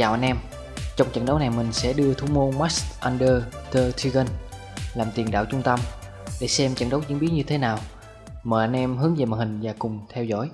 Chào anh em Trong trận đấu này mình sẽ đưa thủ môn Max Under the Tigan làm tiền đạo trung tâm để xem trận đấu diễn biến như thế nào. Mời anh em hướng về màn hình và cùng theo dõi.